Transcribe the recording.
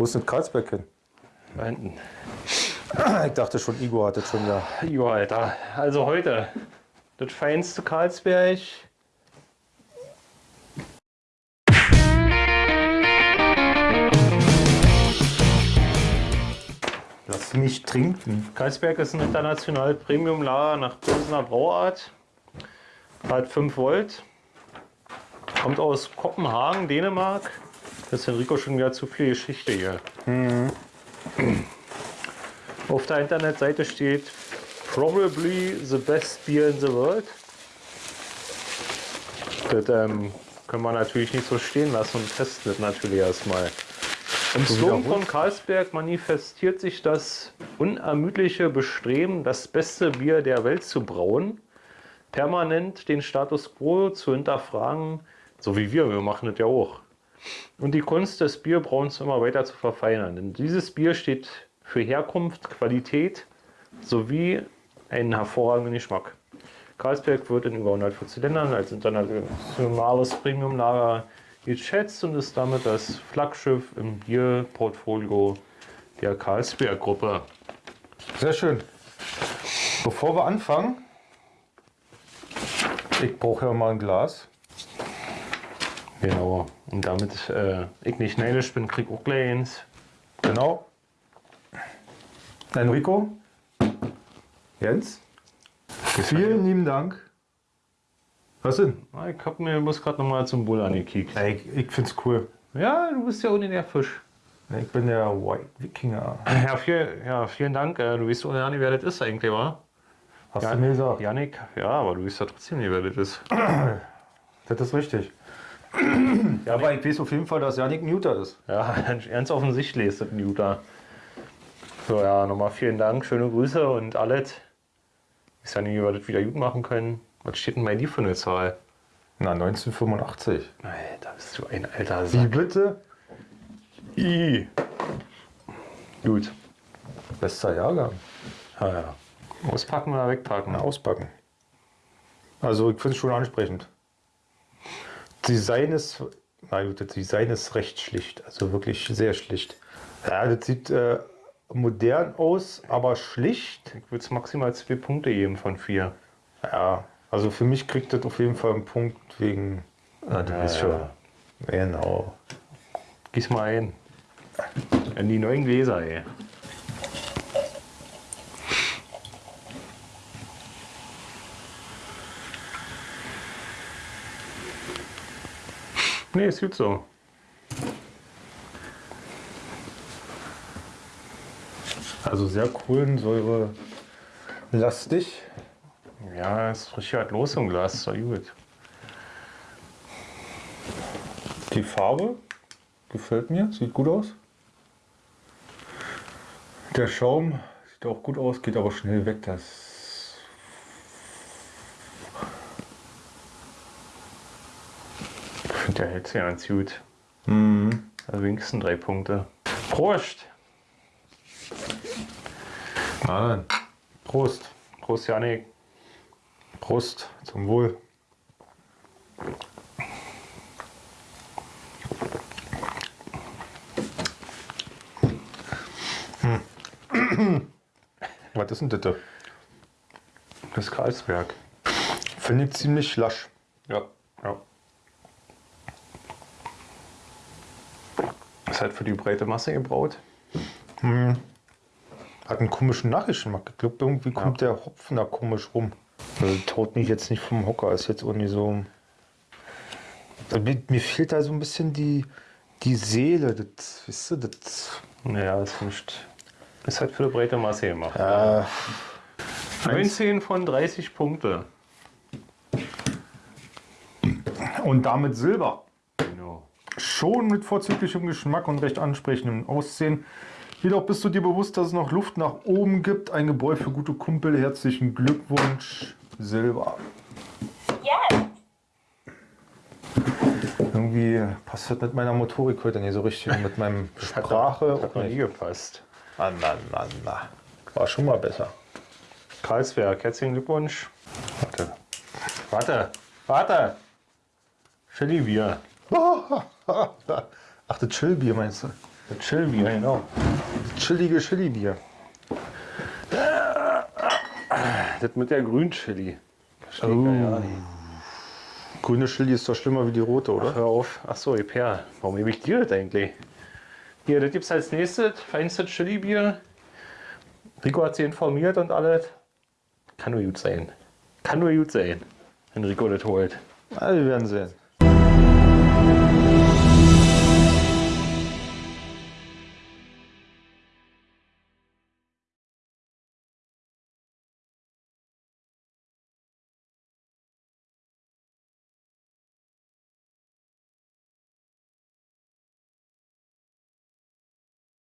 Wo ist denn Karlsberg hin? Da hinten. Ich dachte schon, Igor hat das schon ja. Jo, Alter. Also heute. Das feinste Karlsberg. Lass mich trinken. Karlsberg ist ein international Premium-Lager nach Pilsener Brauart. Hat 5 Volt. Kommt aus Kopenhagen, Dänemark. Das ist Enrico schon wieder zu viel Geschichte hier. Auf der Internetseite steht Probably the best beer in the world. Das ähm, können wir natürlich nicht so stehen lassen und testen das natürlich erstmal. Im Slogan von Karlsberg manifestiert sich das unermüdliche Bestreben, das beste Bier der Welt zu brauen, permanent den Status quo zu hinterfragen, so wie wir, wir machen das ja auch. Und die Kunst des Bierbrauens immer weiter zu verfeinern. Denn dieses Bier steht für Herkunft, Qualität sowie einen hervorragenden Geschmack. Karlsberg wird in über 140 Ländern als internationales Premiumlager geschätzt und ist damit das Flaggschiff im Bierportfolio der Karlsberg-Gruppe. Sehr schön. Bevor wir anfangen, ich brauche ja mal ein Glas. Genau. Und damit äh, ich nicht neidisch bin, krieg auch gleich eins. Genau. Enrico. Jens. Vielen lieben Dank. Was denn? Ah, Ich hab mir muss gerade noch mal zum Bull angekickt. Ey, ich, ich find's cool. Ja, du bist ja ohne der Fisch. Ich bin der White Wikinger. Ja, viel, ja vielen Dank. Äh, Du weißt auch nicht, wer das ist eigentlich, wa? Hast du mir gesagt? Janik, ja, aber du weißt ja trotzdem nicht, wer das ist. Das ist richtig. Ja, aber ich weiß auf jeden Fall, dass Janik Muter ist. Ja, ganz offensichtlich ist das Utah. So, ja, nochmal vielen Dank, schöne Grüße und alles. Ich weiß ja nicht, wie wir das wieder gut machen können. Was steht denn bei dir für eine Zahl? Na, 1985. Alter, bist du ein alter Wie Sack. bitte? I. Gut. Bester Jahrgang. Ja, ja. Auspacken oder wegpacken? Na, auspacken. Also, ich finde es schon ansprechend. Design ist, na gut, das Design ist recht schlicht. Also wirklich sehr schlicht. Ja, das sieht äh, modern aus, aber schlicht. Ich würde es maximal zwei Punkte geben von vier. Ja, also für mich kriegt das auf jeden Fall einen Punkt wegen. Ah, du bist schon. ja. Genau. Gieß mal ein. In die neuen Gläser, ey. Nee, ist gut so. Also sehr Kohlensäure lastig. Ja, es riecht halt los im Glas, doch gut. Die Farbe gefällt mir, sieht gut aus. Der Schaum sieht auch gut aus, geht aber schnell weg. Das Ich finde, der hält sich ganz gut. Also wenigstens drei Punkte. Prost! Na dann. Prost. Prost, Janik. Prost. Zum Wohl. Hm. Was ist denn das? Das Karlsberg. Finde ich ziemlich lasch. Ja. ja. Ist halt für die breite Masse gebraut. Hat einen komischen Nachgeschmack. Ich glaube, irgendwie kommt der Hopfen da komisch rum. Also, taut mich jetzt nicht vom Hocker. Ist jetzt irgendwie so. Also, Mir, mir fehlt da so ein bisschen die, die Seele. Das, weißt du, das. Ja, ist nicht. Ist halt für die breite Masse gemacht. Äh, 19 von 30 Punkte. und damit Silber. Schon mit vorzüglichem Geschmack und recht ansprechendem Aussehen. Jedoch bist du dir bewusst, dass es noch Luft nach oben gibt. Ein Gebräu für gute Kumpel. Herzlichen Glückwunsch, Silber. Yes. Irgendwie passt das mit meiner Motorik heute nicht so richtig. und Mit meinem Sprache. Hat noch nie gepasst. Na, na, na, na. War schon mal besser. Karlsberg, herzlichen Glückwunsch. Warte. Warte. Warte. Chili Bier. Ach, das Chillbier meinst du? Das Chillbier, genau. Chillige Chili-Bier. Das mit der Grünchili. Verstehe Oh. ja. Grüne Chili ist doch schlimmer wie die rote, oder? Hör auf. Achso, Per. Warum nehme ich dir das eigentlich? Hier, das gibt's als nächstes. Feinstes Chili-Bier. Rico hat sie informiert und alles. Kann nur gut sein. Kann nur gut sein, wenn Rico das holt. Ah, wir werden sehen. Thank you.